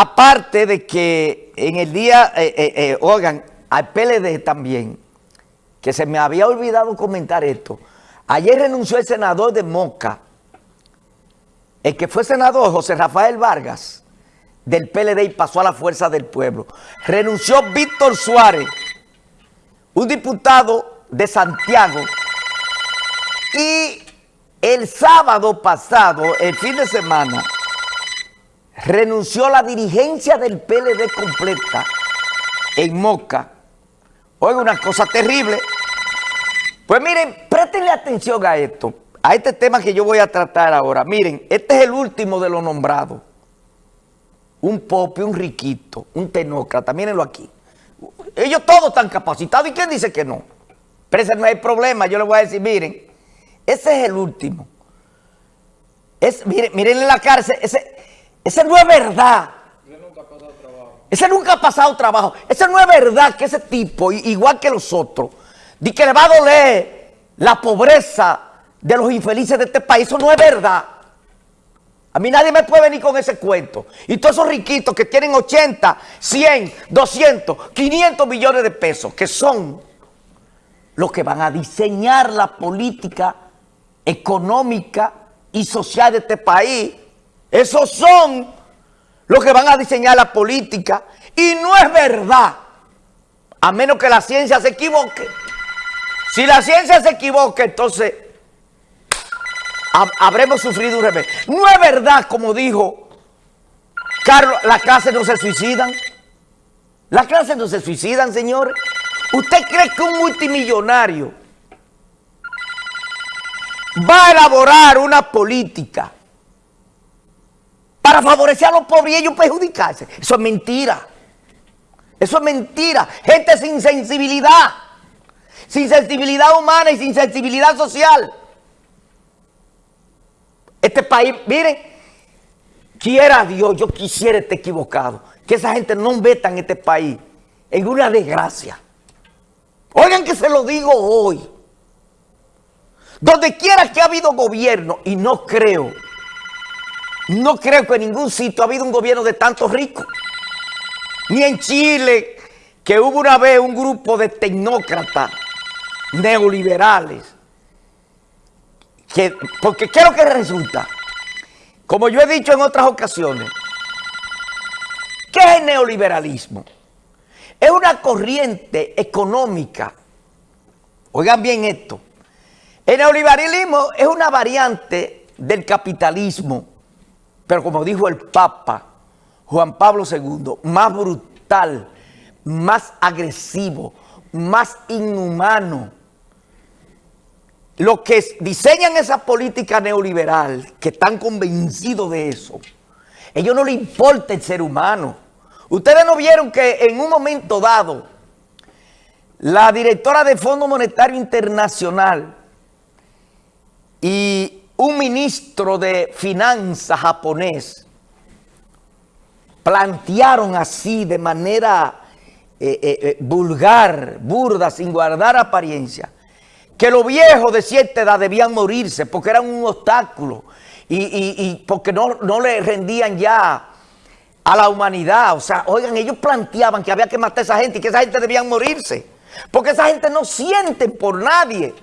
aparte de que en el día, eh, eh, eh, oigan, al PLD también, que se me había olvidado comentar esto, ayer renunció el senador de Moca, el que fue senador, José Rafael Vargas, del PLD y pasó a la Fuerza del Pueblo. Renunció Víctor Suárez, un diputado de Santiago, y el sábado pasado, el fin de semana, renunció la dirigencia del PLD completa en Moca. Oiga, una cosa terrible. Pues miren, préstenle atención a esto, a este tema que yo voy a tratar ahora. Miren, este es el último de los nombrados. Un popi, un riquito, un tenócrata, mírenlo aquí. Ellos todos están capacitados. ¿Y quién dice que no? Pero ese no hay problema. Yo les voy a decir, miren, ese es el último. Es, miren, miren la cárcel, ese, ese no es verdad. Ese nunca ha pasado trabajo. Ese no es verdad que ese tipo, igual que los otros, de que le va a doler la pobreza de los infelices de este país. Eso no es verdad. A mí nadie me puede venir con ese cuento. Y todos esos riquitos que tienen 80, 100, 200, 500 millones de pesos, que son los que van a diseñar la política económica y social de este país. Esos son los que van a diseñar la política. Y no es verdad, a menos que la ciencia se equivoque. Si la ciencia se equivoca, entonces habremos sufrido un revés. No es verdad, como dijo Carlos, las clases no se suicidan. Las clases no se suicidan, señores. ¿Usted cree que un multimillonario va a elaborar una política para favorecer a los pobres y ellos perjudicarse. Eso es mentira. Eso es mentira. Gente sin sensibilidad. Sin sensibilidad humana y sin sensibilidad social. Este país, miren, quiera Dios, yo quisiera estar equivocado. Que esa gente no meta en este país en una desgracia. Oigan que se lo digo hoy. Donde quiera que ha habido gobierno, y no creo, no creo que en ningún sitio ha habido un gobierno de tantos ricos. Ni en Chile, que hubo una vez un grupo de tecnócratas neoliberales. Que, porque ¿qué es lo que resulta? Como yo he dicho en otras ocasiones, ¿qué es el neoliberalismo? Es una corriente económica. Oigan bien esto el neoliberalismo es una variante del capitalismo, pero como dijo el Papa Juan Pablo II, más brutal, más agresivo, más inhumano. Los que diseñan esa política neoliberal, que están convencidos de eso, ellos no les importa el ser humano. Ustedes no vieron que en un momento dado, la directora del Fondo Monetario Internacional y un ministro de finanzas japonés plantearon así de manera eh, eh, eh, vulgar, burda, sin guardar apariencia, que los viejos de cierta edad debían morirse porque eran un obstáculo y, porque no, no le rendían ya a la humanidad. O sea, oigan, ellos planteaban que había que matar a esa gente y que esa gente debían morirse. Porque esa gente no siente por nadie.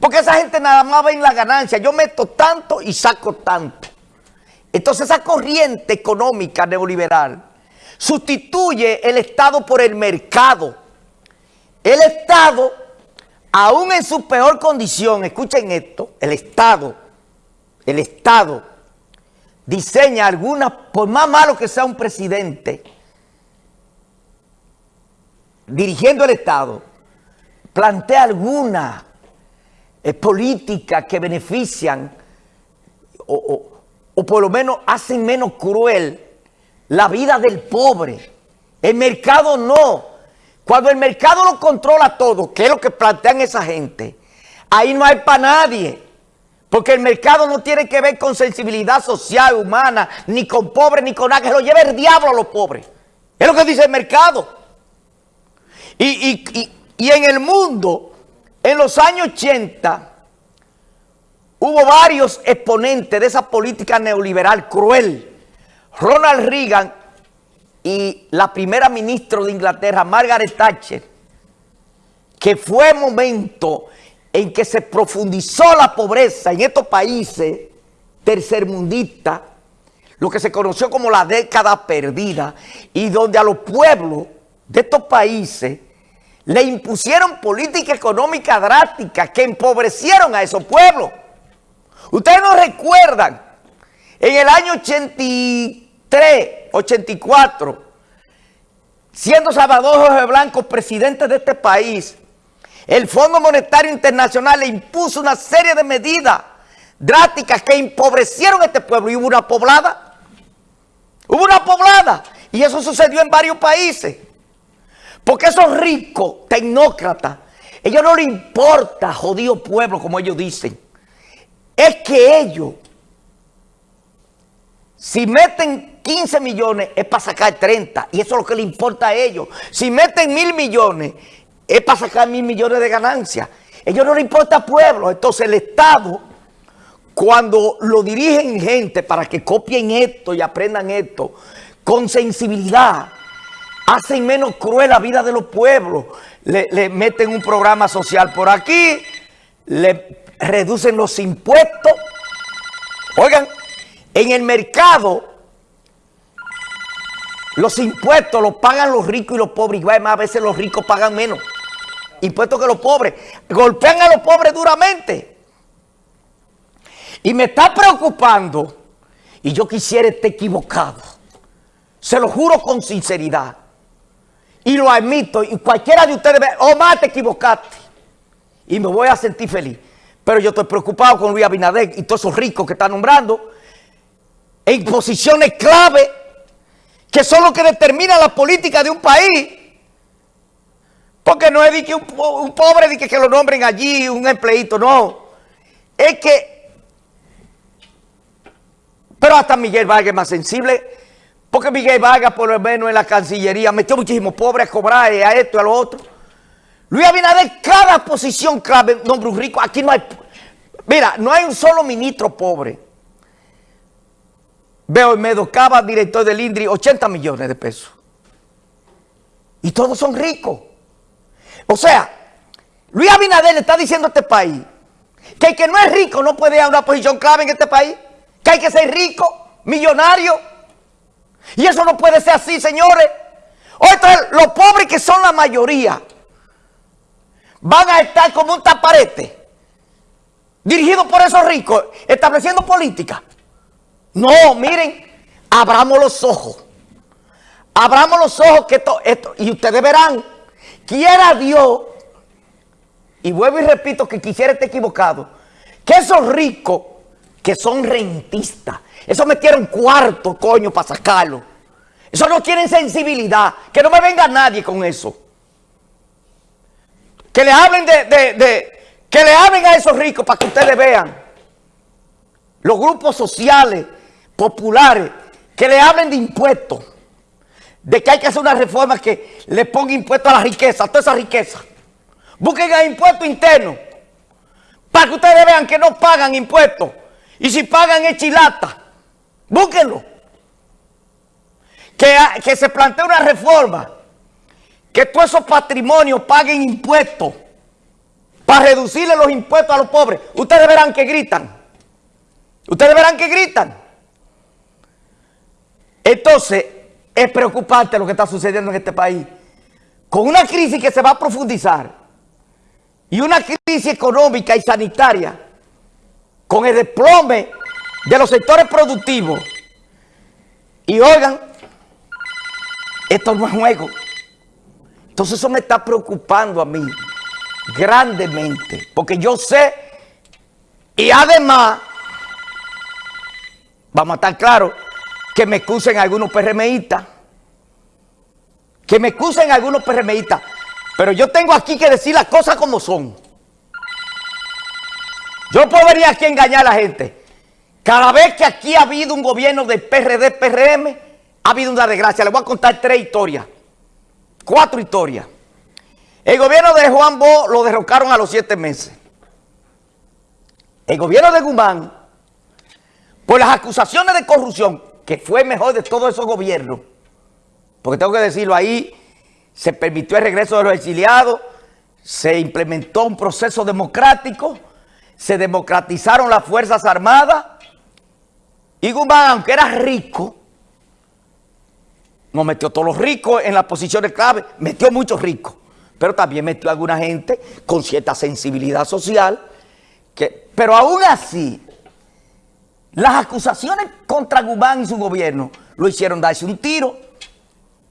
Porque esa gente nada más ve en la ganancia. Yo meto tanto y saco tanto. Entonces esa corriente económica neoliberal sustituye el Estado por el mercado. El Estado, aún en su peor condición, escuchen esto, el Estado, el Estado diseña algunas, por más malo que sea un presidente, dirigiendo el Estado, plantea alguna políticas que benefician o, por lo menos hacen menos cruel la vida del pobre. El mercado no. Cuando el mercado lo controla todo, que es lo que plantean esa gente, ahí no hay para nadie. Porque el mercado no tiene que ver con sensibilidad social, humana, ni con pobres, ni con nada, que lo lleve el diablo a los pobres. Es lo que dice el mercado. Y, y en el mundo en los años 80 hubo varios exponentes de esa política neoliberal cruel. Ronald Reagan y la primera ministra de Inglaterra, Margaret Thatcher, que fue momento en que se profundizó la pobreza en estos países tercermundistas, lo que se conoció como la década perdida, y donde a los pueblos de estos países le impusieron política económica drástica que empobrecieron a esos pueblos. Ustedes no recuerdan, en el año 83, 84, siendo Salvador Jorge Blanco presidente de este país, el Fondo Monetario Internacional le impuso una serie de medidas drásticas que empobrecieron a este pueblo y hubo una poblada. Hubo una poblada y eso sucedió en varios países. Porque esos ricos tecnócratas, ellos no les importa jodido pueblo como ellos dicen. Es que ellos, si meten 15 millones es para sacar 30 y eso es lo que le importa a ellos. Si meten mil millones es para sacar mil millones de ganancias. Ellos no les importa pueblo. Entonces el Estado, cuando lo dirigen gente para que copien esto y aprendan esto, con sensibilidad, hacen menos cruel la vida de los pueblos. Le, meten un programa social por aquí, le reducen los impuestos. Oigan, en el mercado los impuestos los pagan los ricos y los pobres. Y a veces los ricos pagan menos impuestos que los pobres. Golpean a los pobres duramente. Y me está preocupando, y yo quisiera estar equivocado. Se lo juro con sinceridad. Y lo admito, y cualquiera de ustedes ve, oh, más te equivocaste. Y me voy a sentir feliz. Pero yo estoy preocupado con Luis Abinader y todos esos ricos que están nombrando en posiciones clave que son los que determinan la política de un país. Porque no es que un, pobre que, que lo nombren allí, un empleito, no. Es que, pero hasta Miguel Vargas es más sensible, porque Miguel Vargas por lo menos en la Cancillería metió muchísimos pobres a cobrar a esto y a lo otro. Luis Abinader, cada posición clave, nombre un rico, aquí no hay, mira, no hay un solo ministro pobre. Veo en Medocaba, director del INDRI, 80 millones de pesos. Y todos son ricos. O sea, Luis Abinader le está diciendo a este país que el que no es rico no puede ir a una posición clave en este país, que hay que ser rico, millonario. Y eso no puede ser así, señores. Otra, los pobres que son la mayoría van a estar como un taparete, dirigido por esos ricos, estableciendo política. No, miren, abramos los ojos. Abramos los ojos que esto, y ustedes verán quiera Dios, y vuelvo y repito que quisiera estar equivocado, que esos ricos que son rentistas, esos metieron cuarto, coño, para sacarlo. Esos no tienen sensibilidad. Que no me venga nadie con eso. Que le hablen de, que le hablen a esos ricos para que ustedes vean. Los grupos sociales, populares, que le hablen de impuestos de que hay que hacer una reforma que le ponga impuesto a la riqueza, a toda esa riqueza. Busquen el impuesto interno para que ustedes vean que no pagan impuestos. Y si pagan es chilata. Búsquenlo. Que, que se plantee una reforma. Que todos esos patrimonios paguen impuestos. Para reducirle los impuestos a los pobres. Ustedes verán que gritan. Ustedes verán que gritan. Entonces, es preocupante lo que está sucediendo en este país. Con una crisis que se va a profundizar y una crisis económica y sanitaria, con el desplome de los sectores productivos. Y oigan, esto no es juego. Entonces eso me está preocupando a mí grandemente, porque yo sé, y además, vamos a estar claros, que me excusen algunos PRMistas, que me excusen algunos PRMistas, pero yo tengo aquí que decir las cosas como son. Yo puedo venir aquí engañar a la gente. Cada vez que aquí ha habido un gobierno de PRD, PRM, ha habido una desgracia. Les voy a contar tres historias, cuatro historias. El gobierno de Juan Bo lo derrocaron a los siete meses. El gobierno de Guzmán, por las acusaciones de corrupción, que fue mejor de todos esos gobiernos, porque tengo que decirlo ahí, se permitió el regreso de los exiliados, se implementó un proceso democrático, se democratizaron las Fuerzas Armadas, y Guzmán, aunque era rico, no metió todos los ricos en las posiciones clave, metió muchos ricos, pero también metió a alguna gente con cierta sensibilidad social, que, pero aún así, las acusaciones contra Guzmán y su gobierno lo hicieron darse un tiro,